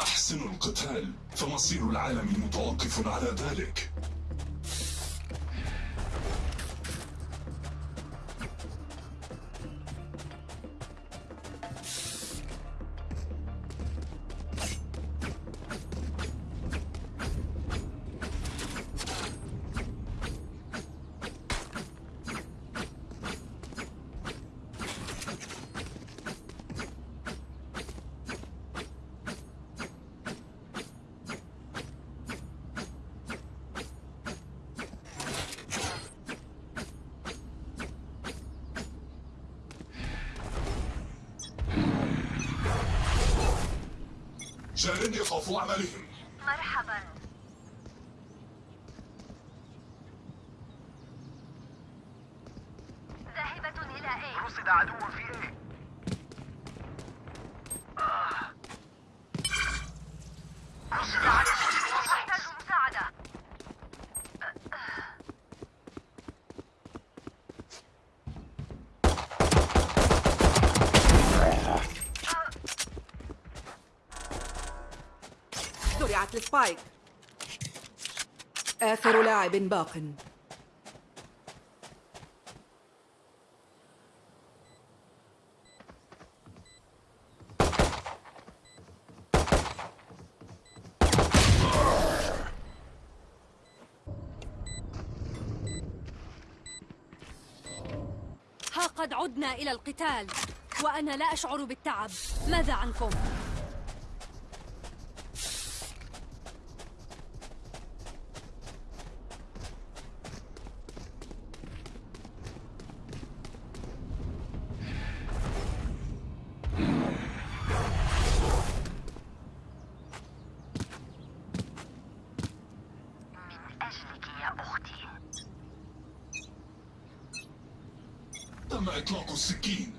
يحسن القتال فمصير العالم متوقف على ذلك. 神，你好，福阿曼。زرعت السبايك آخر لاعب باق. ها قد عدنا إلى القتال وأنا لا أشعر بالتعب. ماذا عنكم؟ تم إطلاق السكين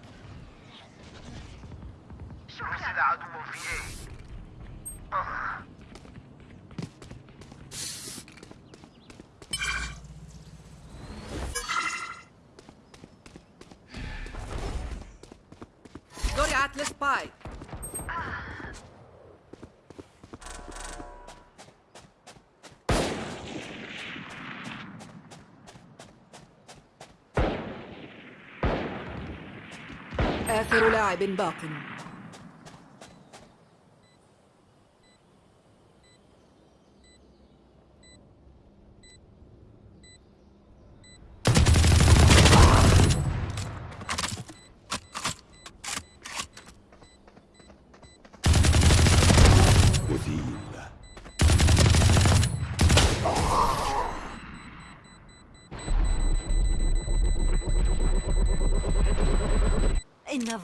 رصد عدو في إيه زرعت السبايك آخر لاعب باق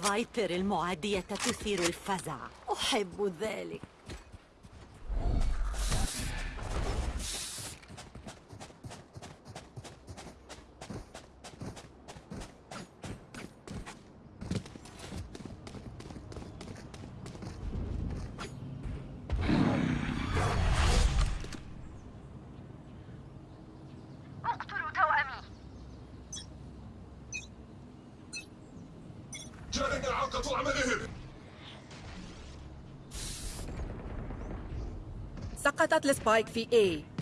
فايبر المعادية تثير الفزع. أحب ذلك. سقطت السبايك في A.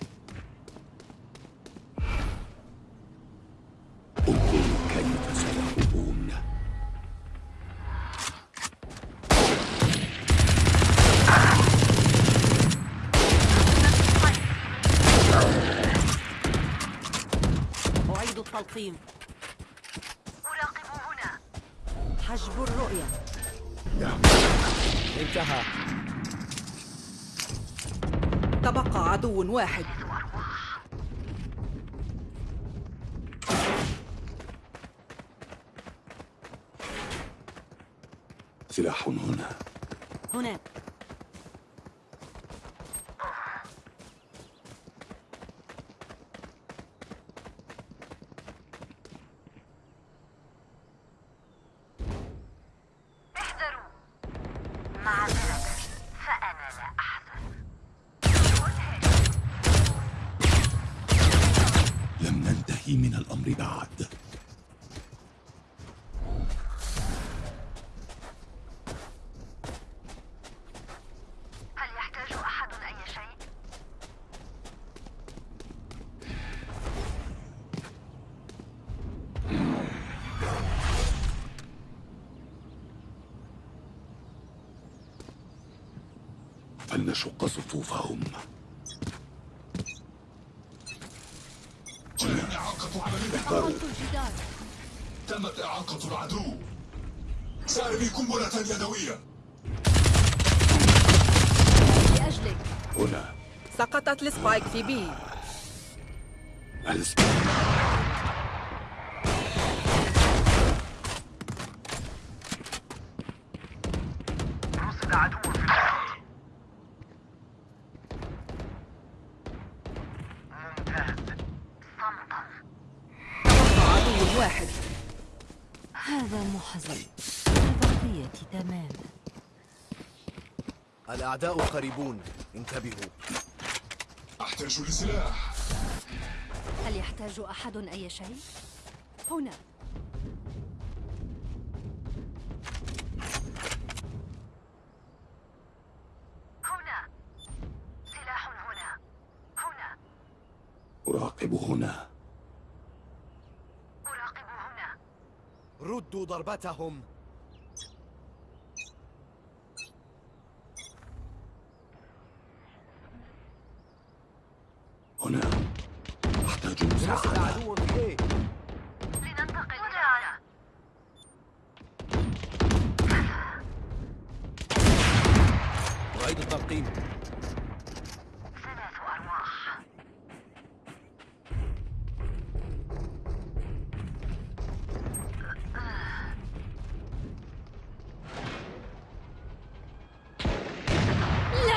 واحد سلاح هنا هناك احذروا معذرة فأنا لا أحزن لم ننتهي من الأمر بعد هل يحتاج نشق صفوفهم. إعاقة تمت إعاقة العدو. سأرمي قنبلة يدوية. لأجلك. هنا. سقطت ال spike في B. ال spike. الأعداء قريبون. انتبهوا. أحتاج لسلاح. هل يحتاج أحد أي شيء؟ هنا. هنا. سلاح هنا. هنا. أراقب هنا. أراقب هنا. ردوا ضربتهم.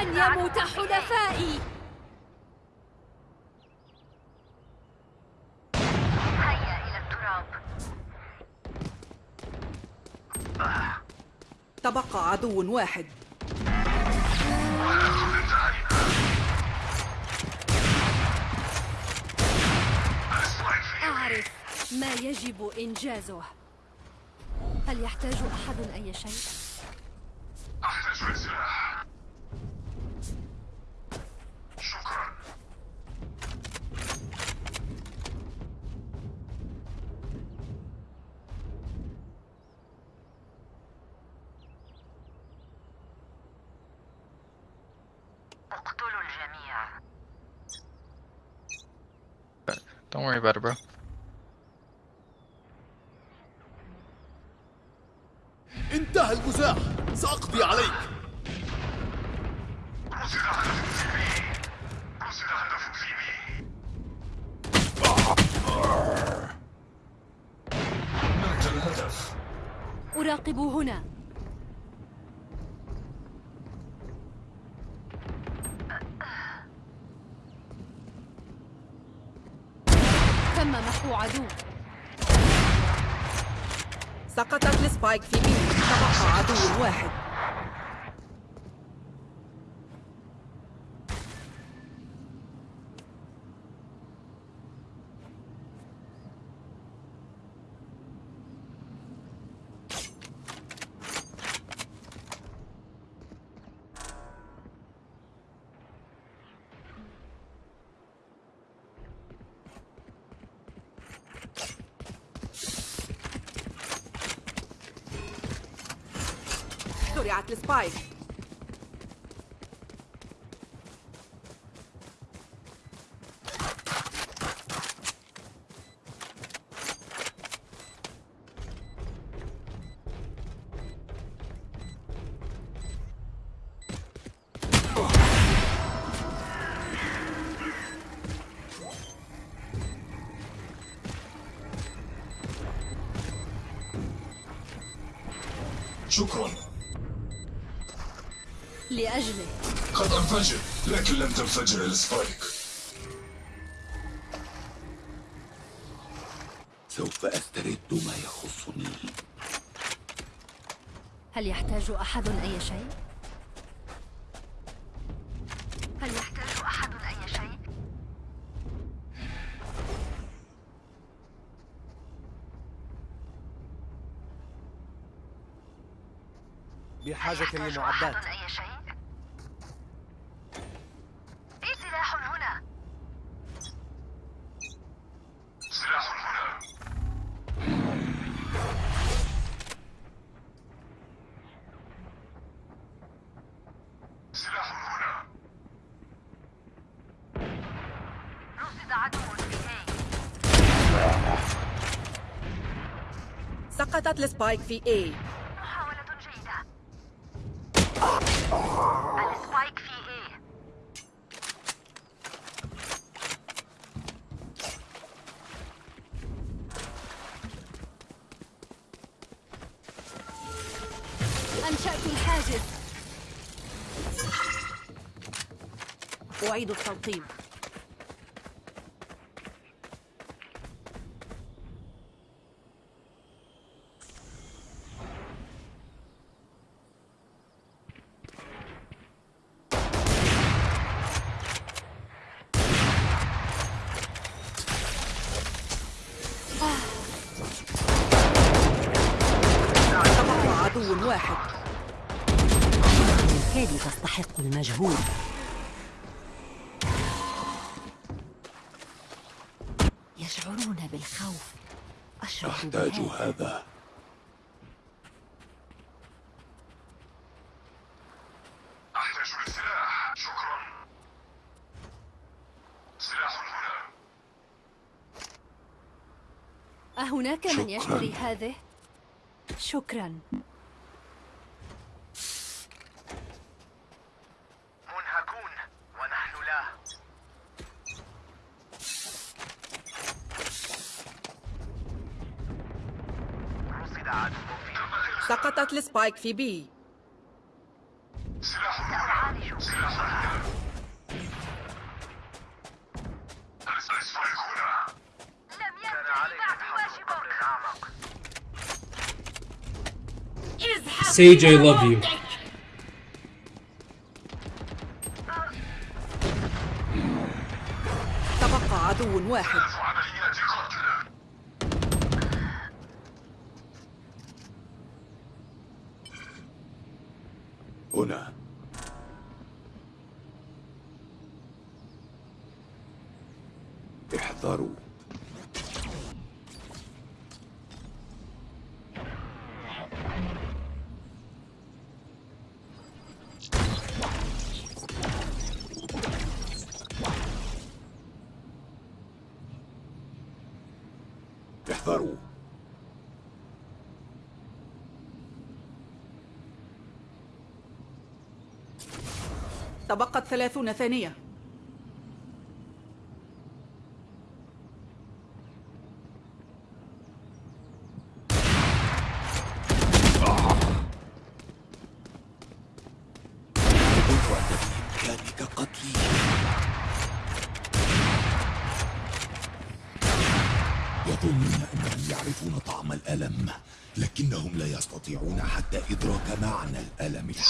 لن يموت حلفائي. هيا إلى التراب. تبقى عدو واحد. أعرف ما يجب إنجازه. هل يحتاج أحد أي شيء؟ أحتاج لسلاح شكرا اقتلوا الجميع Don't worry about it, bro. انتهى المزاح. سأقضي عليك. رصد هدف في بي رصد هدف في بي مات الهدف أراقب هنا تم محو عدو. سقطت السبايك في بي تبقى عدو واحد. السبايك شكرا لأجله. قد انفجر لكن لم تنفجر السبايك. سوف أسترد ما يخصني. هل يحتاج أحد أي شيء؟ هل يحتاج أحد أي شيء؟ بحاجة لمعدات. سقطت ال spike في A. محاولة جيدة. ال spike في A. أنشأت الحاجز. أعيد التلقيم تبقى عدو واحد. بالكاد تستحق المجهود؟ يشعرون بالخوف. أشعر أحتاج بهذا. هذا. أحتاج شكرا. سلاح هنا. أهناك من. يشتري هذه؟ شكراً. تحضر قبر واجبك أعمق Sage, I love you. احذروا. تبقت ثلاثون ثانية.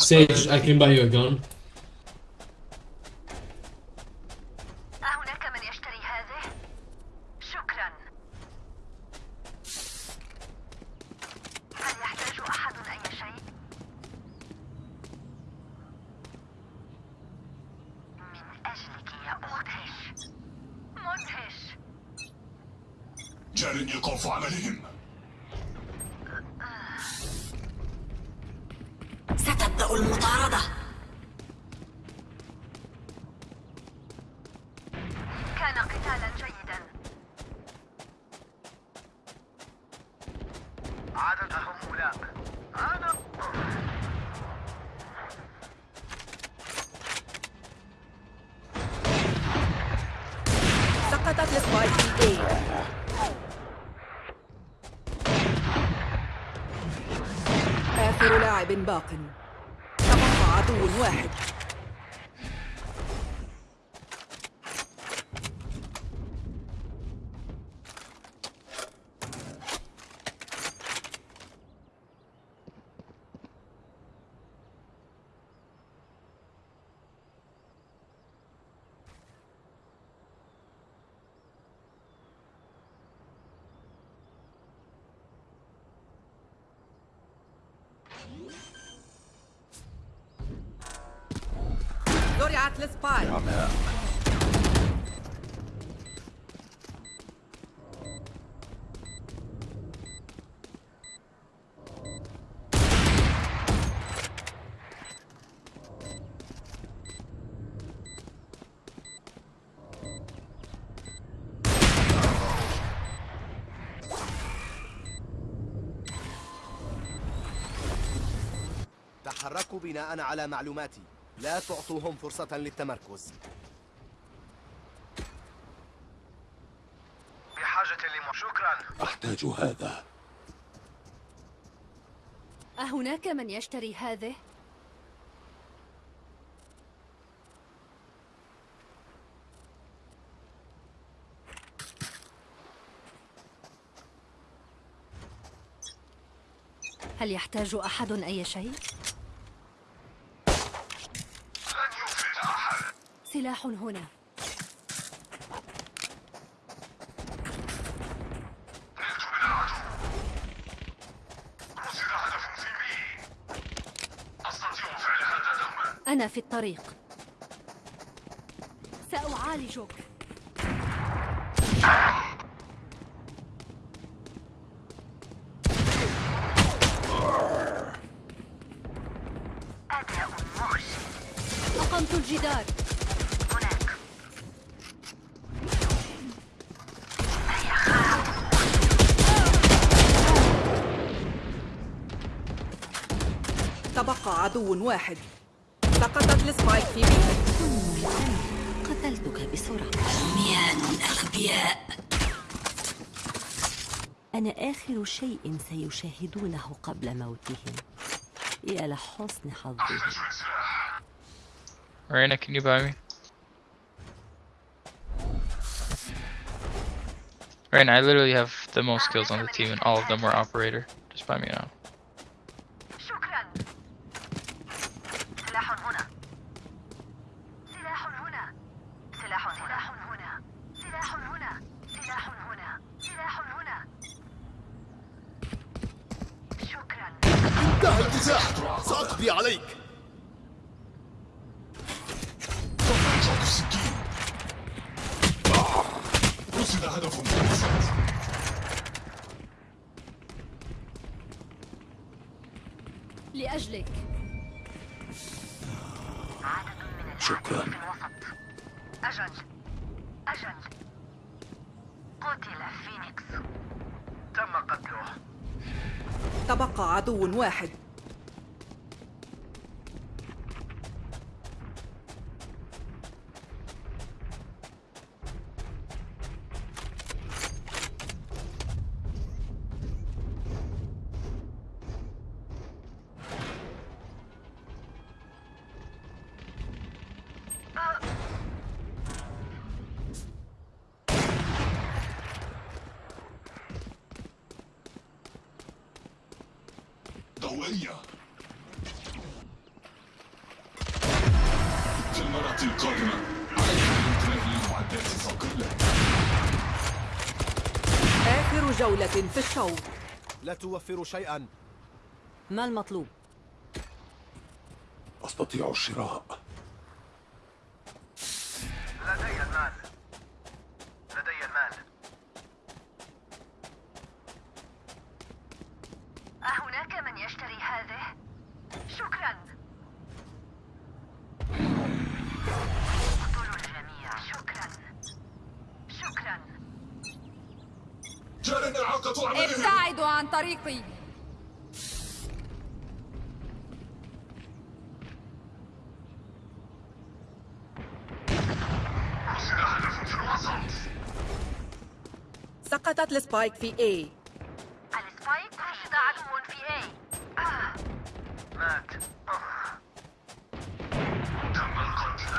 Sage, I can buy you a gun. أهناك من يشتري هذه؟ شكرا هل يحتاج أحد أي شيء؟ من أجلك يا مدهش مدهش جاري إيقاف عملهم ستبدأ المطاردة كان قتالا جيدا عادتهم أولاء أنا سقطت السبايك في A آخر لاعب باق. تبقى عدو واحد زرعت السبايك تحركوا بناء على معلوماتي لا تعطوهم فرصة للتمركز بحاجة لم... شكرا أحتاج هذا أهناك من يشتري هذه؟ هل يحتاج أحد أي شيء؟ سلاح هنا رصد هدف في بي أستطيع فعل هذا دوما أنا في الطريق. سأعالجك. عدو واحد سقطت السبايك في بي قتلتك بسرعة عميان أغبياء أنا آخر شيء سيشاهدونه قبل موتهم يا لحسن حظهم Reyna, can you buy me? Reyna, I literally have the most kills on the team and all of them were operator. Just buy me now. شكرا سلاح هنا سلاح هنا سلاح سلاح هنا سلاح هنا سلاح هنا سلاح هنا شكرا انتهى المزاح سأقضي عليك. السكين رصد هدف لأجلك. عدد من الأعداء شكراً. في الوسط أجل أجل قتل فينيكس. تم قتله. تبقى عدو واحد. آخر جولة في الشوط. لا توفر شيئا. ما المطلوب؟ أستطيع الشراء لدي المال لدي المال أهناك من يشتري هذه؟ شكرا اقتلوا الجميع شكرا شكرا جار إعاقة عملهم ابتعدوا عن طريقي رصد هدف في الوسط سقطت ال spike في A. ال spike رصد عدو في آه. مات. تم القتل.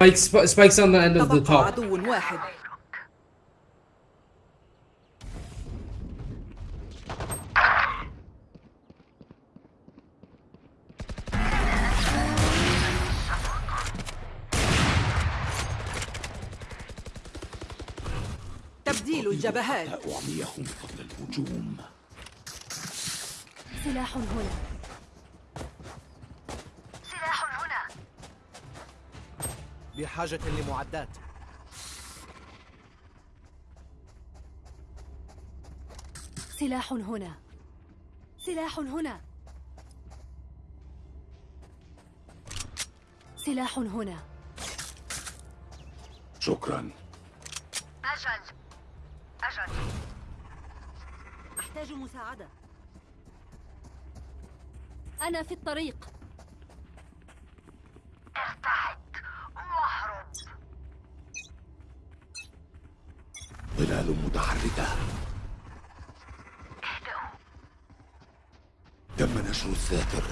Spike, Sp- Spike's on the end of the تبقى top. عدو واحد. تبديل الجبهات أعميهم قبل الهجوم. سلاح هنا. سلاح هنا. بحاجة لمعدات. سلاح هنا. سلاح هنا. سلاح هنا. شكرا. أجل أجل أحتاج مساعدة. أنا في الطريق. ارتعد واهرب ظلال متحركة. اهدئوا تم نشر الساتر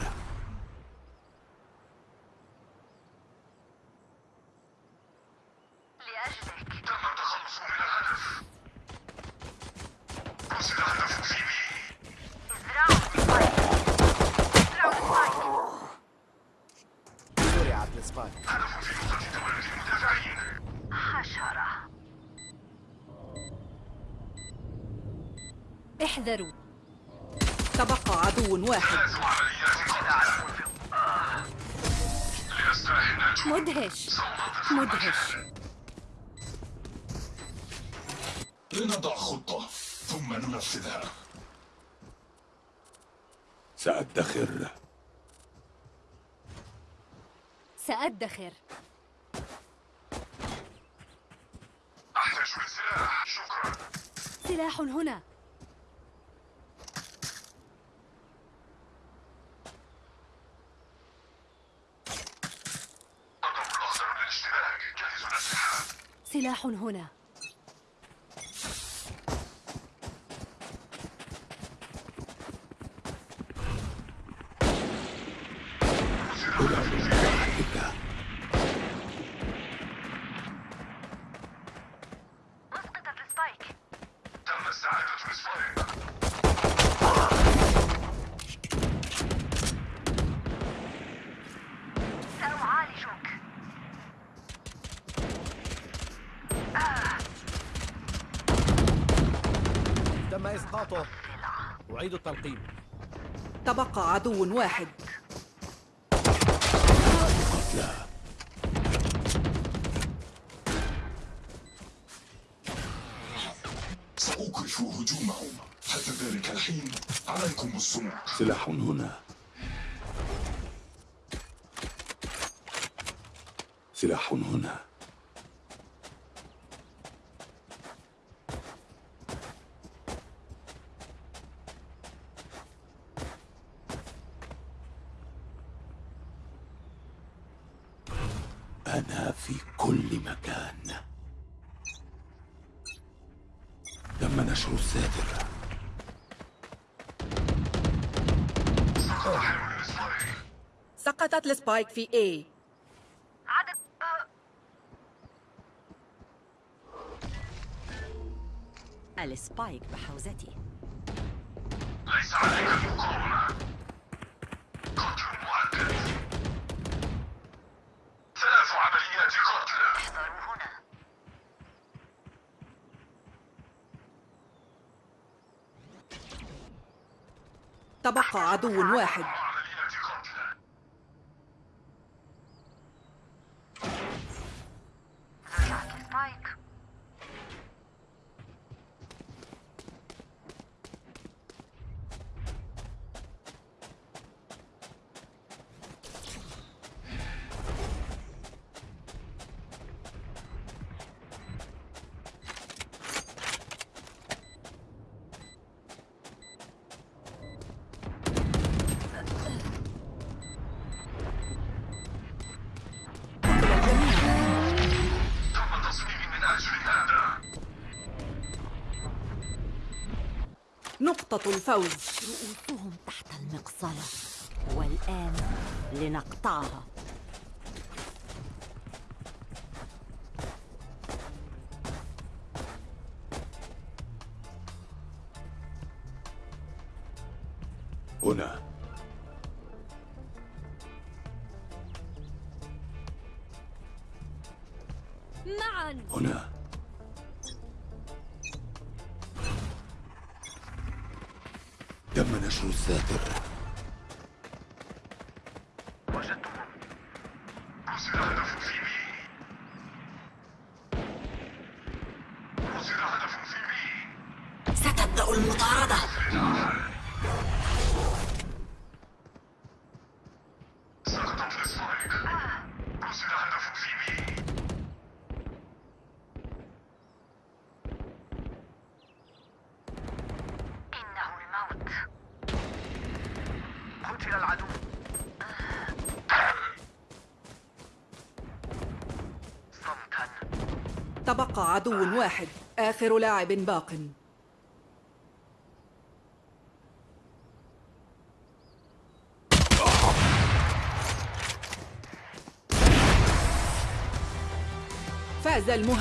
لأجلك تم التخلص من الهدف رصد الهدف في B ازرعوا ال spike ازرعوا ال spike زرعت ال spike هدف في نقطة تولد المدافعين حشرة احذروا تبقى عدو واحد. مدهش. مدهش. لنضع خطة ثم ننفذها. سأدخر. سأدخر. أحتاج لسلاح شكرا. سلاح هنا. سلاح هنا ظلال متحركة اسقطت ال spike تم استعادة ال spike سأعالجك تم إسقاطه أعيد التلقيم. تبقى عدو واحد. لا سأوقف هجومهم. حتى ذلك الحين عليكم الصمت سلاح هنا. سلاح هنا أنا في كل مكان تم نشر الساتر سقطت ال spike في آه، ال spike بحوزتي. ليس عليك المقاومة قتل مؤكد ثلاث عمليات قتل احذروا هنا تبقى عدو واحد. نقطة الفوز. رؤوسهم تحت المقصلة. والآن لنقطعها. ستبدأ المطاردة سقطت السبايك قصد هدف في بي إنه الموت قتل العدو تبقى عدو واحد آخر لاعب باق. فاز المهاجم.